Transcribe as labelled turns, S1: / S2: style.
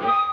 S1: Oh!